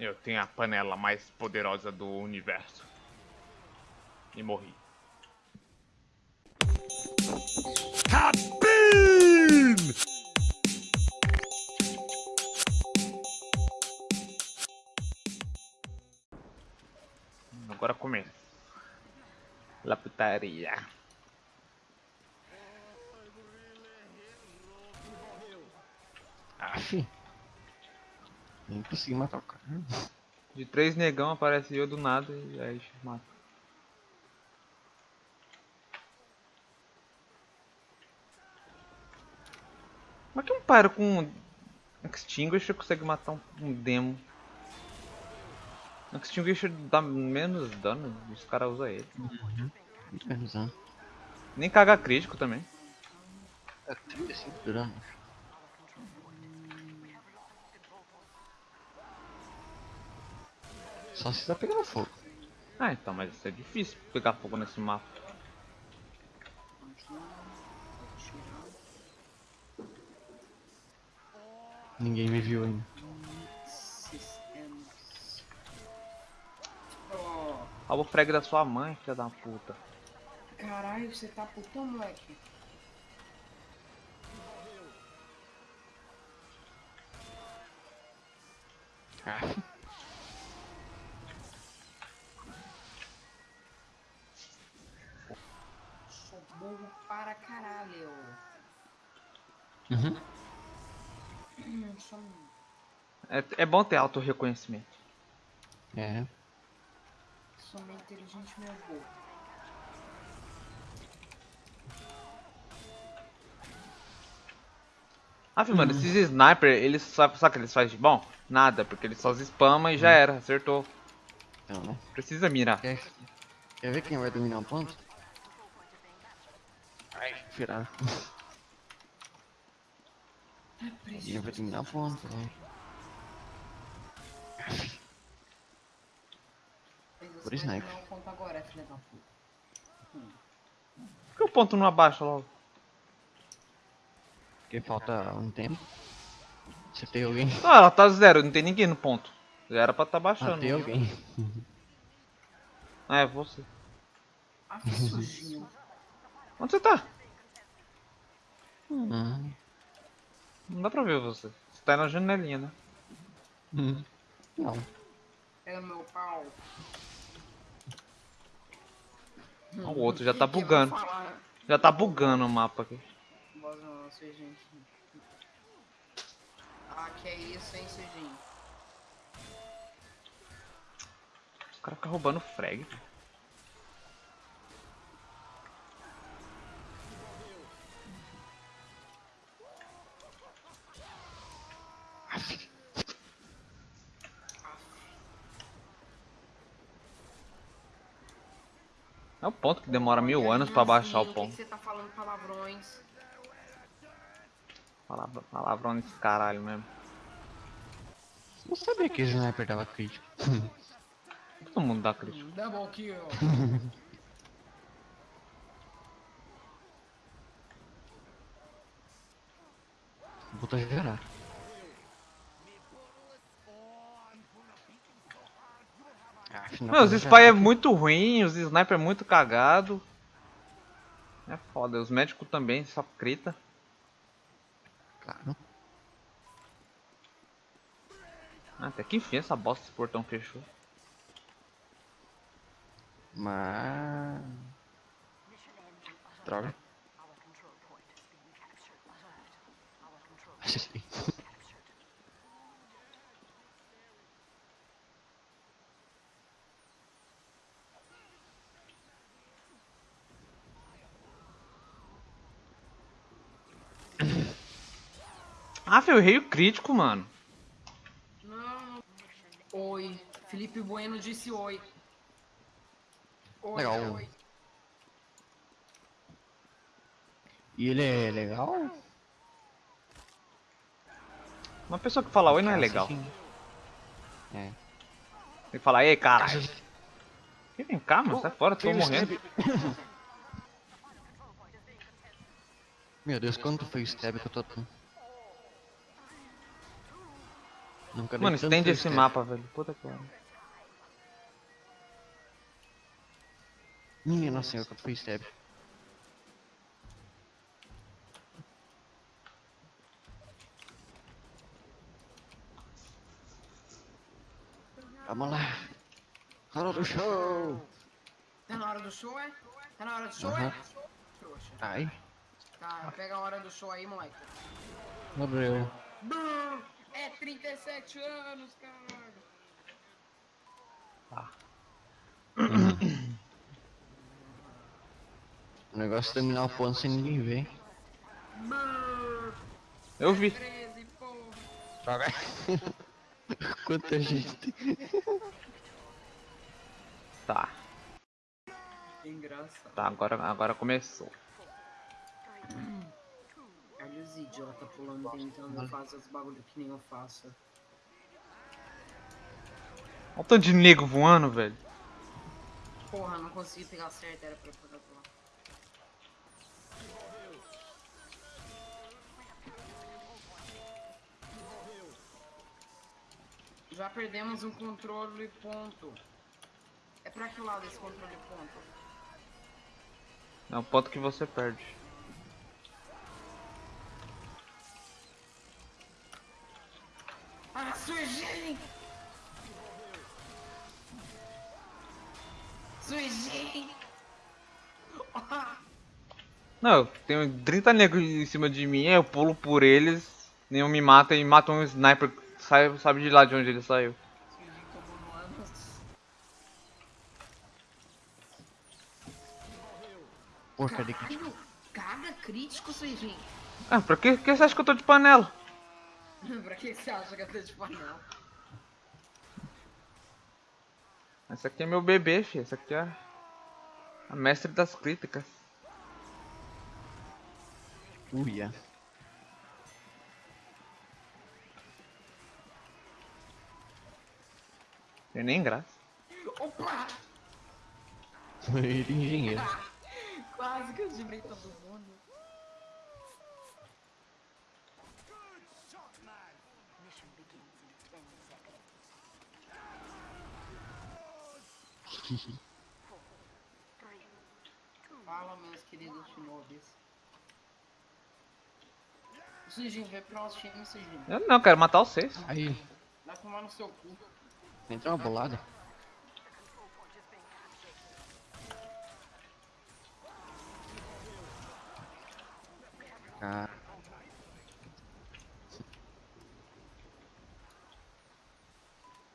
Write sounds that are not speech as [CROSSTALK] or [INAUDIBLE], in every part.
Eu tenho a panela mais poderosa do universo. E morri. Cabin! Agora começa. La putaria. Aff. Nem consegui matar o cara. De três negão aparece eu do nada e aí mata. Como é que um pyro com um extinguisher consegue matar um, um demo? O extinguisher dá menos dano os caras usam ele. Muito menos dano. Nem caga crítico também. É 35 de dano. Só se tá pegando fogo. Ah, então, mas isso é difícil pegar fogo nesse mapa. Ninguém me viu ainda. Rouba o frag da sua mãe, filha da puta. caralho, você tá putão, moleque. Aff. Uhum. Hum, um- É, é bom ter auto-reconhecimento. É. sou meio inteligente, meu burro. Ah, filho, mano, esses sniper, eles sabe, sabe o que eles fazem de bom? Nada, porque eles só spamam e já era, acertou. Então, né? Precisa mirar. Quer, quer ver quem vai dominar o ponto? Ai, virar. [LAUGHS] É Quem preciso. vai dominar o ponto, né? Por conta agora, filha da puta. Por que o ponto não abaixa logo? Porque falta um tempo. Você tem alguém? Ah, ela tá zero, não tem ninguém no ponto. Já era pra tá Ah, baixando. tem alguém. Ah, é você. Ah, que sujinho. Onde você tá? Hum. Não dá pra ver você. Você tá na janelinha, né? Hum. Não. No meu pau. O outro já tá bugando. Já tá bugando o mapa aqui. Não, Serginho. Ah, que é isso, hein, Serginho? Os caras ficam roubando frag. velho. Ponto que demora mil anos pra baixar o ponto. você tá falando palavrões? Palavra, palavrão nesse caralho mesmo. Não sabia que esse sniper dava crítico. [LAUGHS] Todo mundo dá crítico. Double kill. Botar gerar. Afinal, Meu, os spy é muito ruim, os sniper é muito cagado. É foda, os médicos também, só crita. Claro. Ah, Até que enfim essa bosta esse portão fechou. Mas. Droga. Acertei. Ah, foi o rei crítico, mano. Não. Oi. Felipe Bueno disse oi. Oi, Legal. oi. E ele é legal? Uma pessoa que fala oi não é legal. É. Tem que falar, ei. Ih, Vem cá, mano, sai fora, tô morrendo. [LAUGHS] Meu Deus, quanto foi o stab que eu tô Nunca Mano, estende esse step. mapa, velho. Puta que pariu. Minha nossa senhora, quanto foi step. Vamos lá. Hora do show. Tá na hora do show, é? Tá na hora do show, Aham. é? Ai, Tá, pega a hora do show aí, moleque. morreu. Brrr, É 37 anos, caralho. O negócio é terminar o ponto sem ninguém ver. Eu vi. 13, porra. Joga. [LAUGHS] Quanta gente. Tá, Engraçado. tá, agora, agora começou. Os idiota pulando tentando fazer os bagulho que nem eu faço. Olha o tanto de nego voando, velho. Porra, não consegui pegar certo, era pra pegar lá. Já perdemos um controle ponto. É pra que lado esse controle ponto? É o ponto que você perde. Sujei! Sujei! Ah, Não, tem 30 negros em cima de mim, eu pulo por eles, nenhum me mata e mata um sniper, sai, sabe de lá de onde ele saiu. Porca de crítico. Caga crítico, sujei. Ah, pra que, que você acha que eu tô de panela? [LAUGHS] pra que você acha que eu tô de panela? Esse aqui é meu bebê, filho. Esse aqui é a mestre das críticas. Uia. Tem nem graça. Opa! [LAUGHS] Ele é engenheiro. [LAUGHS] Quase que eu gibrei todo mundo. [LAUGHS] Fala, meus queridos shinobis. Sujinho, vem pro nosso time, Sujinho. Eu não, quero matar vocês. Aí, Vai tomar no seu cu. entrou uma bolada. Ah,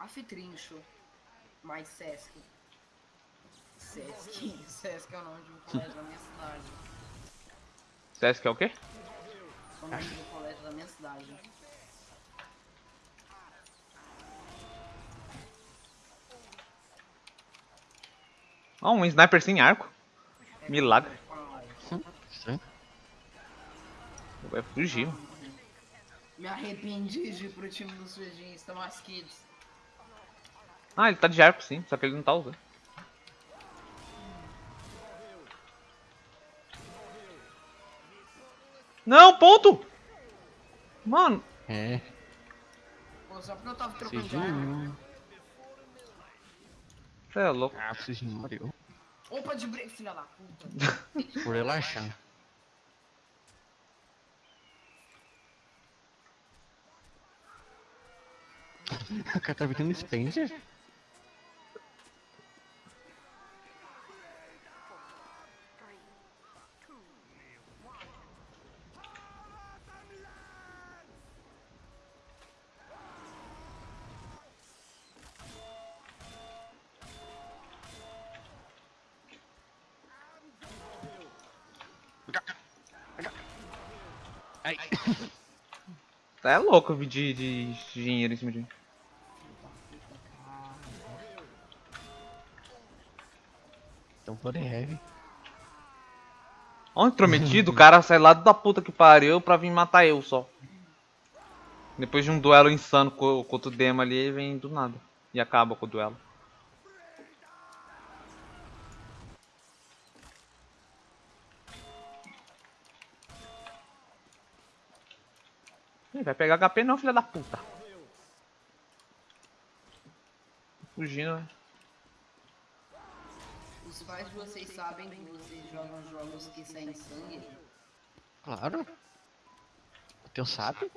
Afitrincho. Mais Sesc. Sesc. [LAUGHS] Sesc é o nome de um colégio da minha cidade. Sesc é o quê? É o nome do colégio da minha cidade. Ó, um sniper sem arco. Milagre. Estranho. Vai fugir. Me arrependi de ir pro time dos Sujinhos, Thomas Kids. Ah, ele tá de arco sim, só que ele não tá usando. Não, ponto! Mano, É, Pô, só porque eu tava trocando de arma. Você é louco. Ah, Cijinho morreu. Opa de break, filha da puta. [LAUGHS] Por relaxar. [LAUGHS] O cara tá virando Spencer? Ai. É louco eu vi de, de dinheiro em cima de mim. Então for heavy. Ó, intrometido, o cara sai lá da puta que pariu pra vir matar eu só. Depois de um duelo insano com, com outro demo ali, ele vem do nada. E acaba com o duelo. Ih, vai pegar HP não, filha da puta. Fugindo, né? Os pais de vocês sabem que vocês jogam jogos que saem sangue? Claro. O teu sabe?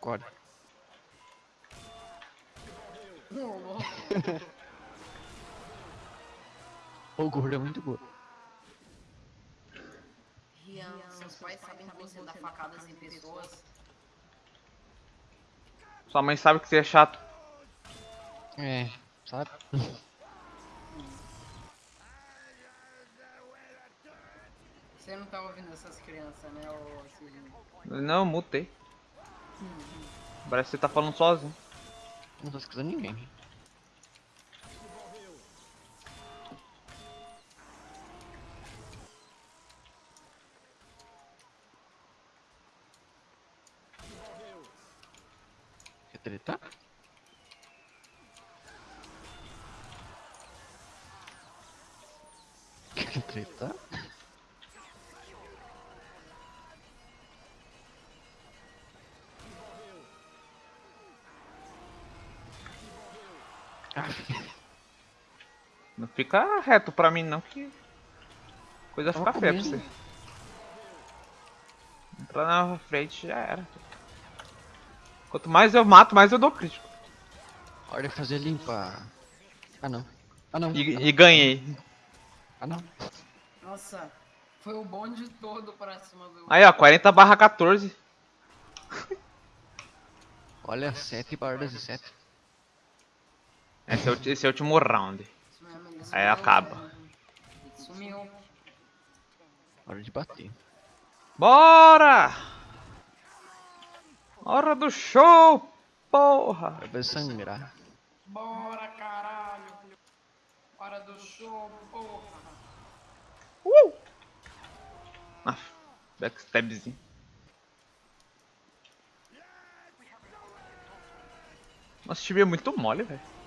Acorda. O gordo é muito gordo. Rian, seus pais sabem que você dá facadas em pessoas? Sua mãe sabe que você é chato. É, sabe? Você não tá ouvindo essas crianças, né, ô? Não, eu mutei. Parece que você tá falando sozinho. Não tô escutando ninguém. Quer tretar? Quer tretar? Não fica reto pra mim não, que coisa fica feia pra você. Entrar na frente já era. Quanto mais eu mato, mais eu dou crítico. hora de fazer limpa. Ah não. Ah não. E, e ganhei. Ah não. Nossa, foi o bonde todo pra cima do... Aí ó, 40 barra 14. Olha, 7 barras e 7. Esse é o, esse é o último round. Aí acaba. Sumiu. Hora de bater. Bora! Hora do show, porra! Vai sangrar. Bora, caralho. Hora do show, porra. Uh! Ah, backstabzinho. Nossa, esse time é muito mole, velho.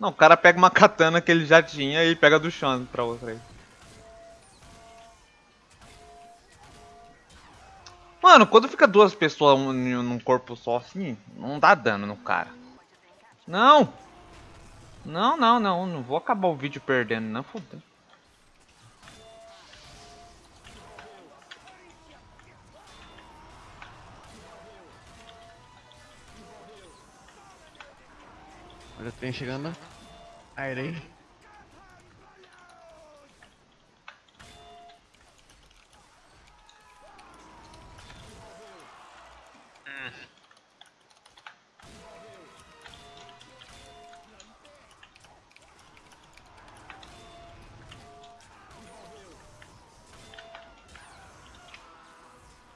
Não, o cara pega uma katana que ele já tinha e pega do chão pra outra aí. Mano, quando fica duas pessoas um- num corpo só assim, não dá dano no cara. Não! Não, não, não. Não vou acabar o vídeo perdendo, não. Fudeu. Olha o trem chegando. Airei.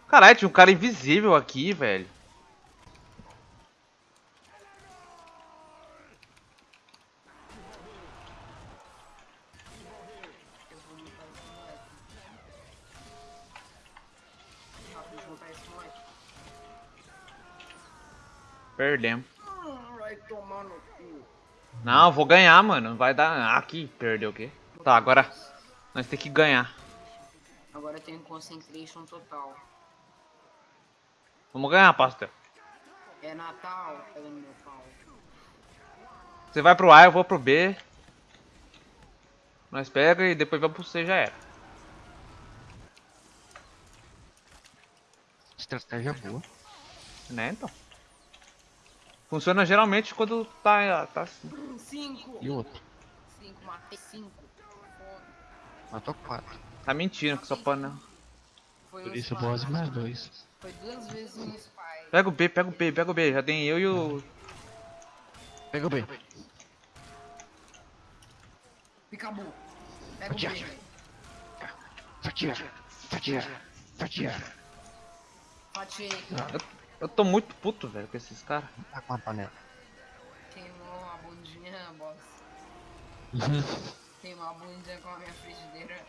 Caralho, tinha um cara invisível aqui, velho. Perdemos. Vai. Não, vou ganhar, mano. Não vai dar. Aqui, perdeu o quê? Tá, agora nós tem que ganhar. Agora eu tenho concentration total. Vamos ganhar, pastor. É Natal, meu pau. Você vai pro A, eu vou pro B. Nós pega e depois vamos pro C, já era. Estratégia boa. Né, então. Funciona geralmente quando tá, tá assim. Cinco. E o outro? Cinco, matei cinco. Matou 4. Tá mentindo que só pode não. Foi Por isso, spy. boss mais 2. Foi duas vezes um spy. Pega o B, pega o B, pega o B. Já tem eu e o. Pega o B. Picabu. Pega o B, Fatia. velho. Fatia. Fatia. Fatia. Eu, tô muito puto, velho, com esses caras. Tá com a panela. Queimou a bundinha, boss. [LAUGHS] Queimou a bundinha com a minha frigideira.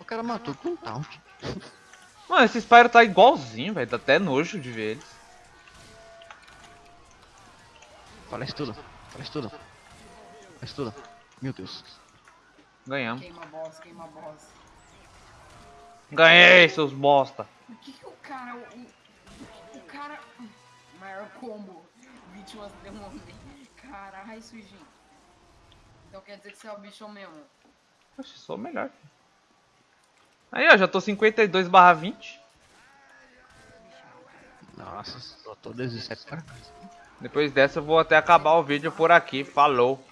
O cara matou com um taunt. Mano, esse Spyro tá igualzinho, velho. Dá até nojo de ver eles. Fala isso tudo. Fala isso tudo. Fala isso tudo. Meu Deus. Ganhamos. Queima boss, queima boss. Ganhei, seus bosta. Por que, que o cara. O, o cara. Maior combo. Vítimas demônio. Caralho, sujinho. Então quer dizer que você é o bichão mesmo. Oxe, sou o melhor. Aí, ó, já tô 52 barra 20. Nossa, só tô 17 para cá. Depois dessa eu vou até acabar o vídeo por aqui. Falou.